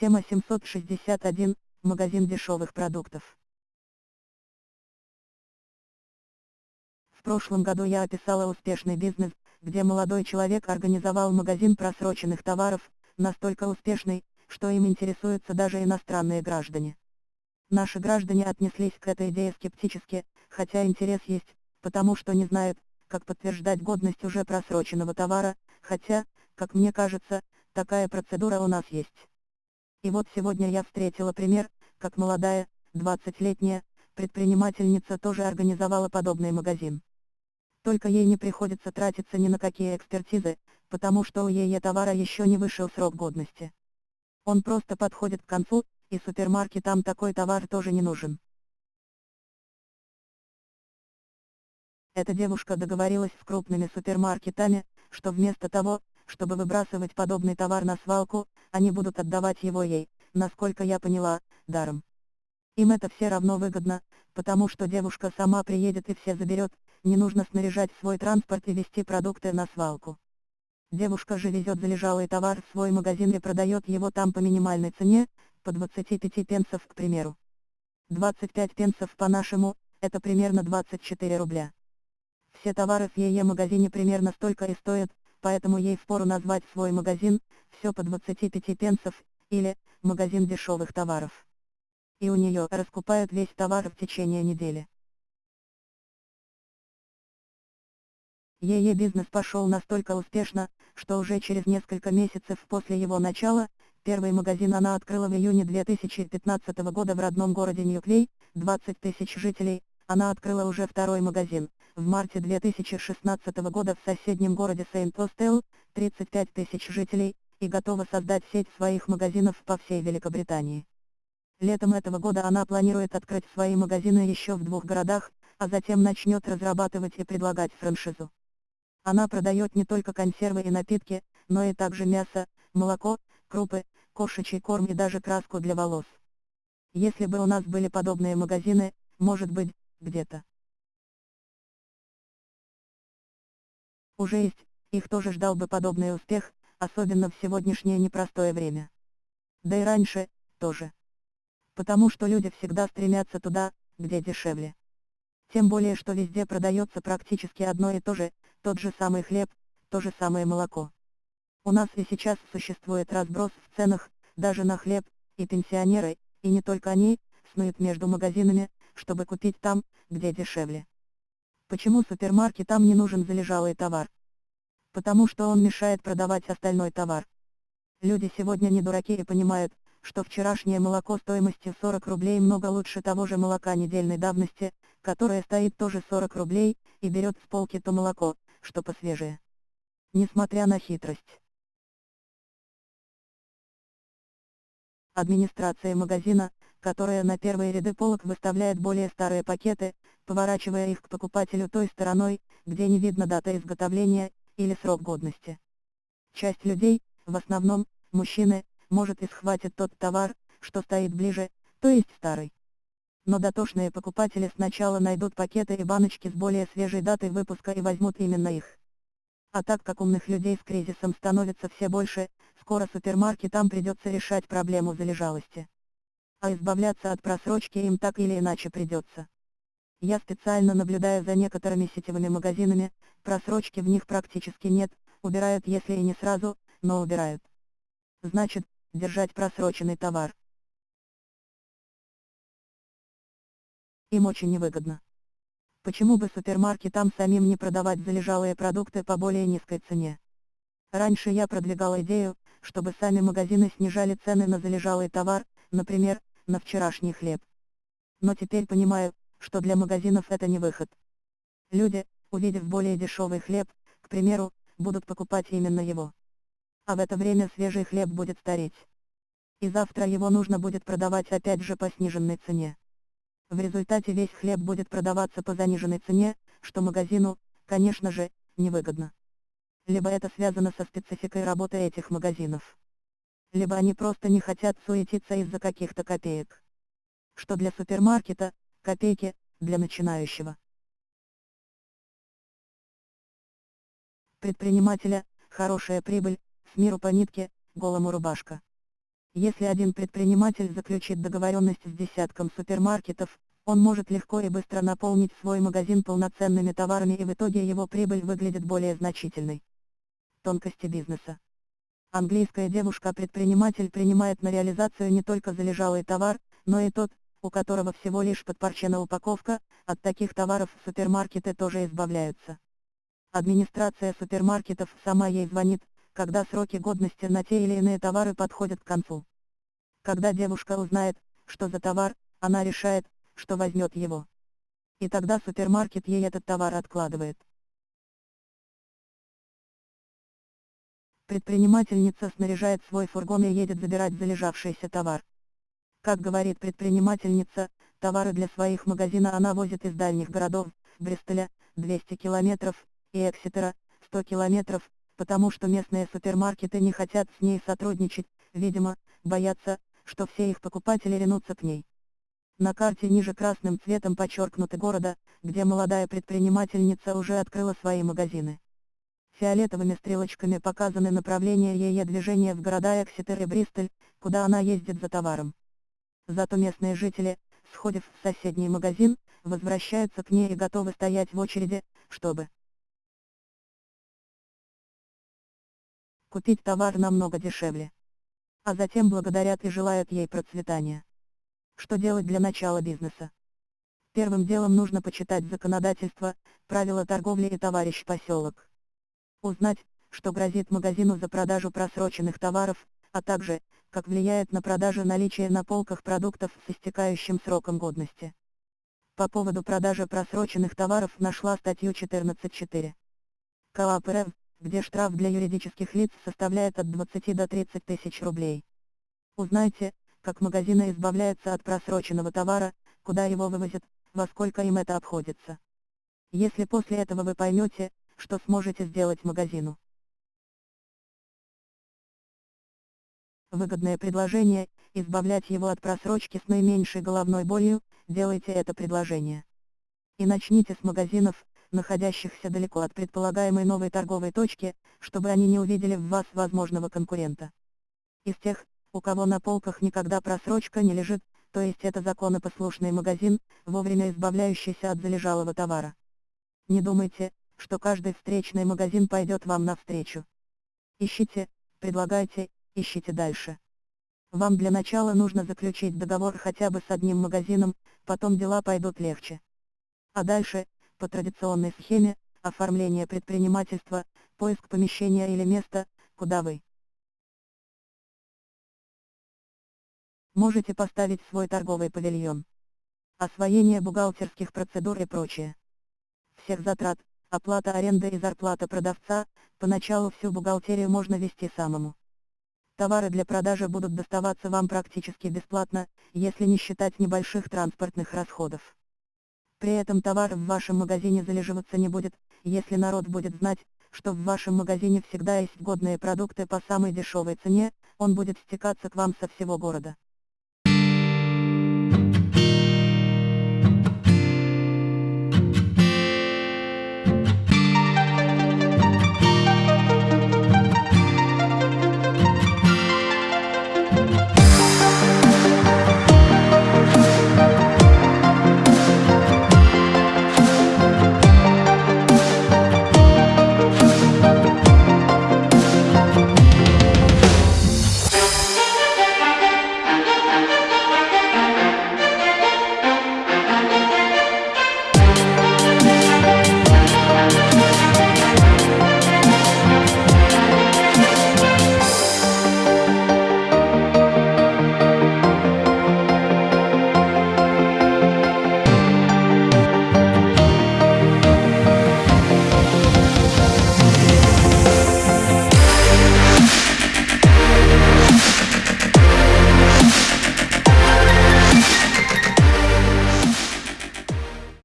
Тема 761. Магазин дешевых продуктов. В прошлом году я описала успешный бизнес, где молодой человек организовал магазин просроченных товаров, настолько успешный, что им интересуются даже иностранные граждане. Наши граждане отнеслись к этой идее скептически, хотя интерес есть, потому что не знают, как подтверждать годность уже просроченного товара, хотя, как мне кажется, такая процедура у нас есть. И вот сегодня я встретила пример, как молодая, 20-летняя, предпринимательница тоже организовала подобный магазин. Только ей не приходится тратиться ни на какие экспертизы, потому что у ее товара еще не вышел срок годности. Он просто подходит к концу, и супермаркетам такой товар тоже не нужен. Эта девушка договорилась с крупными супермаркетами, что вместо того, чтобы выбрасывать подобный товар на свалку, они будут отдавать его ей, насколько я поняла, даром. Им это все равно выгодно, потому что девушка сама приедет и все заберет, не нужно снаряжать свой транспорт и везти продукты на свалку. Девушка же везет залежалый товар в свой магазин и продает его там по минимальной цене, по 25 пенсов к примеру. 25 пенсов по-нашему, это примерно 24 рубля. Все товары в ее магазине примерно столько и стоят, поэтому ей впору назвать свой магазин, все по 25 пенсов, или, магазин дешевых товаров. И у нее раскупают весь товар в течение недели. Ее бизнес пошел настолько успешно, что уже через несколько месяцев после его начала, первый магазин она открыла в июне 2015 года в родном городе Ньюклей, 20 тысяч жителей, она открыла уже второй магазин, в марте 2016 года в соседнем городе Сейнт-Остел, 35 тысяч жителей, и готова создать сеть своих магазинов по всей Великобритании. Летом этого года она планирует открыть свои магазины еще в двух городах, а затем начнет разрабатывать и предлагать франшизу. Она продает не только консервы и напитки, но и также мясо, молоко, крупы, кошачий корм и даже краску для волос. Если бы у нас были подобные магазины, может быть, где-то. Уже есть, их тоже ждал бы подобный успех, особенно в сегодняшнее непростое время. Да и раньше, тоже. Потому что люди всегда стремятся туда, где дешевле. Тем более что везде продается практически одно и то же, тот же самый хлеб, то же самое молоко. У нас и сейчас существует разброс в ценах, даже на хлеб, и пенсионеры, и не только они, снуют между магазинами, чтобы купить там, где дешевле. Почему супермаркетам не нужен залежалый товар? Потому что он мешает продавать остальной товар. Люди сегодня не дураки и понимают, что вчерашнее молоко стоимостью 40 рублей много лучше того же молока недельной давности, которое стоит тоже 40 рублей, и берет с полки то молоко, что посвежее. Несмотря на хитрость. Администрация магазина, которая на первые ряды полок выставляет более старые пакеты, поворачивая их к покупателю той стороной, где не видно дата изготовления, или срок годности. Часть людей, в основном, мужчины, может и схватит тот товар, что стоит ближе, то есть старый. Но дотошные покупатели сначала найдут пакеты и баночки с более свежей датой выпуска и возьмут именно их. А так как умных людей с кризисом становится все больше, скоро супермаркетам придется решать проблему залежалости. А избавляться от просрочки им так или иначе придется. Я специально наблюдаю за некоторыми сетевыми магазинами, просрочки в них практически нет, убирают если и не сразу, но убирают. Значит, держать просроченный товар. Им очень невыгодно. Почему бы супермаркетам самим не продавать залежалые продукты по более низкой цене? Раньше я продвигал идею, чтобы сами магазины снижали цены на залежалый товар, например, на вчерашний хлеб. Но теперь понимаю, что для магазинов это не выход. Люди, увидев более дешевый хлеб, к примеру, будут покупать именно его. А в это время свежий хлеб будет стареть. И завтра его нужно будет продавать опять же по сниженной цене. В результате весь хлеб будет продаваться по заниженной цене, что магазину, конечно же, невыгодно. Либо это связано со спецификой работы этих магазинов. Либо они просто не хотят суетиться из-за каких-то копеек. Что для супермаркета, копейки, для начинающего. Предпринимателя, хорошая прибыль, с миру по нитке, голому рубашка. Если один предприниматель заключит договоренность с десятком супермаркетов, он может легко и быстро наполнить свой магазин полноценными товарами и в итоге его прибыль выглядит более значительной. Тонкости бизнеса. Английская девушка-предприниматель принимает на реализацию не только залежалый товар, но и тот, у которого всего лишь подпорчена упаковка, от таких товаров супермаркеты тоже избавляются. Администрация супермаркетов сама ей звонит, когда сроки годности на те или иные товары подходят к концу. Когда девушка узнает, что за товар, она решает, что возьмет его. И тогда супермаркет ей этот товар откладывает. Предпринимательница снаряжает свой фургон и едет забирать залежавшийся товар. Как говорит предпринимательница, товары для своих магазина она возит из дальних городов, Бристоля, 200 километров, и Эксетера, 100 километров, потому что местные супермаркеты не хотят с ней сотрудничать, видимо, боятся, что все их покупатели ринутся к ней. На карте ниже красным цветом подчеркнуты города, где молодая предпринимательница уже открыла свои магазины. Фиолетовыми стрелочками показаны направления ее движения в города Эксетер и Бристоль, куда она ездит за товаром. Зато местные жители, сходив в соседний магазин, возвращаются к ней и готовы стоять в очереди, чтобы купить товар намного дешевле. А затем благодарят и желают ей процветания. Что делать для начала бизнеса? Первым делом нужно почитать законодательство, правила торговли и товарищ поселок. Узнать, что грозит магазину за продажу просроченных товаров, а также, как влияет на продажу наличие на полках продуктов с истекающим сроком годности. По поводу продажи просроченных товаров нашла статью 14.4. КОАП РФ, где штраф для юридических лиц составляет от 20 до 30 тысяч рублей. Узнайте, как магазины избавляются от просроченного товара, куда его вывозят, во сколько им это обходится. Если после этого вы поймете, что сможете сделать магазину. Выгодное предложение, избавлять его от просрочки с наименьшей головной болью, делайте это предложение. И начните с магазинов, находящихся далеко от предполагаемой новой торговой точки, чтобы они не увидели в вас возможного конкурента. Из тех, у кого на полках никогда просрочка не лежит, то есть это законопослушный магазин, вовремя избавляющийся от залежалого товара. Не думайте, что каждый встречный магазин пойдет вам навстречу. Ищите, предлагайте, ищите дальше. Вам для начала нужно заключить договор хотя бы с одним магазином, потом дела пойдут легче. А дальше, по традиционной схеме, оформление предпринимательства, поиск помещения или места, куда вы можете поставить свой торговый павильон. Освоение бухгалтерских процедур и прочее. Всех затрат, оплата аренды и зарплата продавца, поначалу всю бухгалтерию можно вести самому. Товары для продажи будут доставаться вам практически бесплатно, если не считать небольших транспортных расходов. При этом товар в вашем магазине залеживаться не будет, если народ будет знать, что в вашем магазине всегда есть годные продукты по самой дешевой цене, он будет стекаться к вам со всего города.